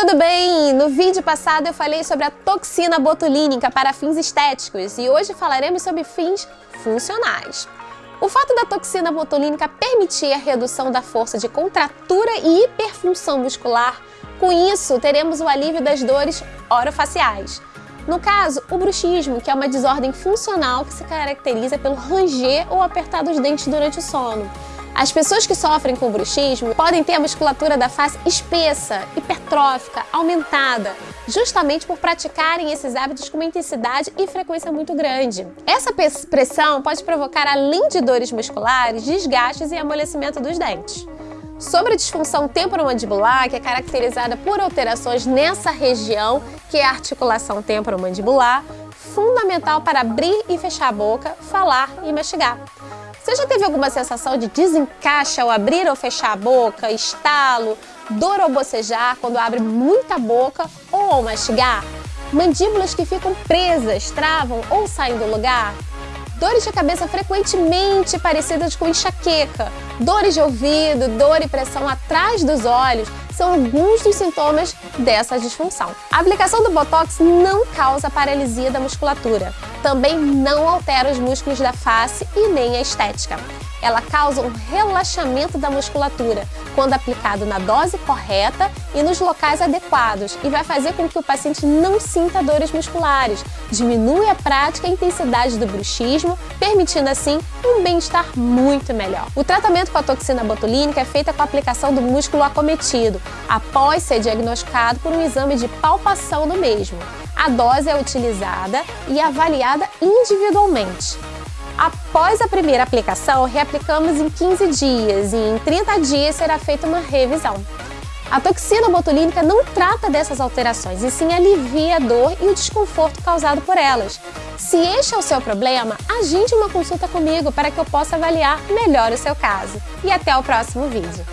Tudo bem? No vídeo passado eu falei sobre a toxina botulínica para fins estéticos e hoje falaremos sobre fins funcionais. O fato da toxina botulínica permitir a redução da força de contratura e hiperfunção muscular, com isso teremos o alívio das dores orofaciais. No caso, o bruxismo, que é uma desordem funcional que se caracteriza pelo ranger ou apertar dos dentes durante o sono. As pessoas que sofrem com bruxismo podem ter a musculatura da face espessa, hipertrófica, aumentada, justamente por praticarem esses hábitos com uma intensidade e frequência muito grande. Essa pressão pode provocar, além de dores musculares, desgastes e amolecimento dos dentes. Sobre a disfunção temporomandibular, que é caracterizada por alterações nessa região, que é a articulação temporomandibular, fundamental para abrir e fechar a boca, falar e mastigar. Você já teve alguma sensação de desencaixe ao abrir ou fechar a boca, estalo, dor ao bocejar quando abre muita boca ou ao mastigar? Mandíbulas que ficam presas, travam ou saem do lugar? Dores de cabeça frequentemente parecidas com enxaqueca, dores de ouvido, dor e pressão atrás dos olhos, são alguns dos sintomas dessa disfunção. A aplicação do Botox não causa paralisia da musculatura, também não altera os músculos da face e nem a estética. Ela causa um relaxamento da musculatura quando aplicado na dose correta e nos locais adequados e vai fazer com que o paciente não sinta dores musculares, diminui a prática e a intensidade do bruxismo, permitindo assim um bem-estar muito melhor. O tratamento com a toxina botulínica é feito com a aplicação do músculo acometido, após ser diagnosticado por um exame de palpação do mesmo. A dose é utilizada e avaliada individualmente. Após a primeira aplicação, reaplicamos em 15 dias e em 30 dias será feita uma revisão. A toxina botulínica não trata dessas alterações, e sim alivia a dor e o desconforto causado por elas. Se este é o seu problema, agende uma consulta comigo para que eu possa avaliar melhor o seu caso. E até o próximo vídeo.